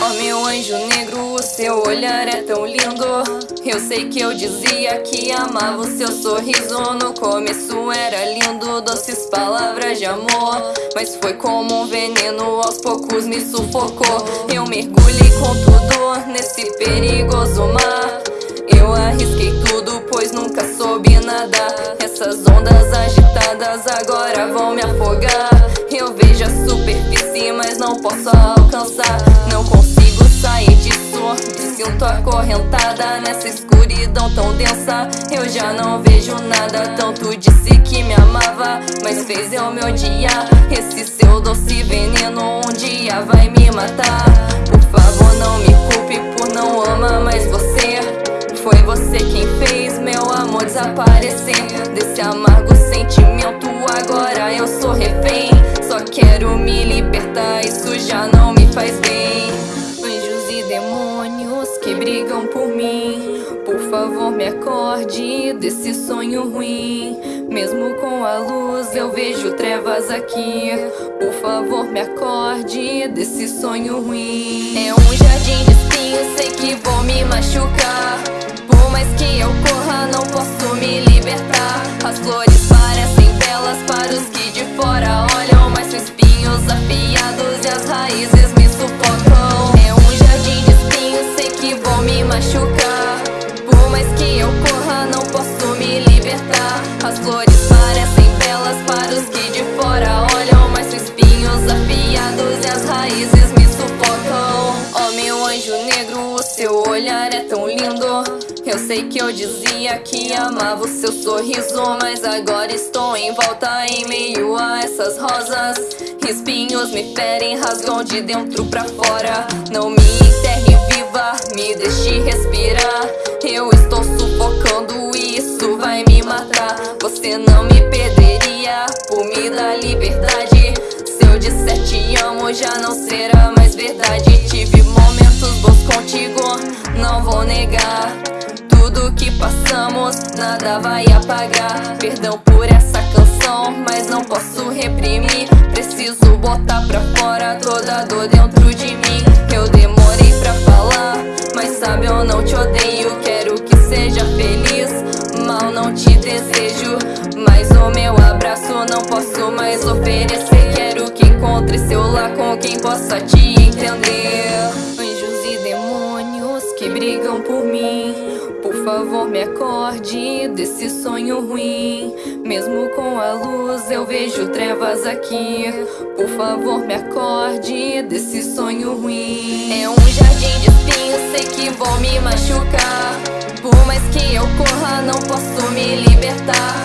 Oh meu anjo negro, o seu olhar é tão lindo. Eu sei que eu dizia que amava o seu sorriso. No começo era lindo, doces palavras de amor. Mas foi como um veneno, aos poucos me sufocou. Eu mergulhei com tudo nesse perigoso mar. Eu arrisquei tudo, pois nunca soube nadar. Essas ondas agitadas agora vão me afogar. Eu vejo a superfície, mas não posso alcançar. Não consigo sair disso Me sinto acorrentada nessa escuridão tão densa. Eu já não vejo nada Tanto disse que me amava Mas fez eu me odiar. Esse seu doce veneno um dia vai me matar. Por favor não me culpe por não amar mais você. Foi você quem fez meu amor desaparecer. Desse amargo refém. Só quero me libertar, isso já não me faz bem. Demônios que brigam por mim. Por favor me acorde desse sonho ruim. Mesmo com a luz eu vejo trevas aqui. Por favor me acorde desse sonho ruim. É um jardim de espinhos, sei que vou me machucar. Por mais que eu corra não posso negro, o seu olhar é tão lindo. Eu sei que eu dizia que amava o seu sorriso Mas agora estou em volta em meio a essas rosas. Espinhos me ferem, rasgam de dentro pra fora. Não me enterre viva, me deixe respirar. Eu estou sufocando e isso vai me matar. Você não me perderia por me dar liberdade. Se eu disser te amo já não será mais verdade vou negar. Tudo que passamos, nada vai apagar. Perdão por essa canção, mas não posso reprimir. Preciso botar pra fora toda dor dentro de mim. Eu demorei pra falar, mas sabe eu não te odeio. Quero que seja feliz, mal não te desejo Mas o meu abraço não posso mais oferecer. Quero que encontre seu lar com quem possa te entender favor me acorde desse sonho ruim. Mesmo com a luz eu vejo trevas aqui. Por favor me acorde desse sonho ruim. É um jardim de espinhos, sei que vou me machucar. Por mais que eu corra não posso me libertar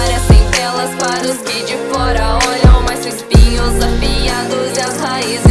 Parecem telas para os que de fora olham Mas os espinhos afiados e as raízes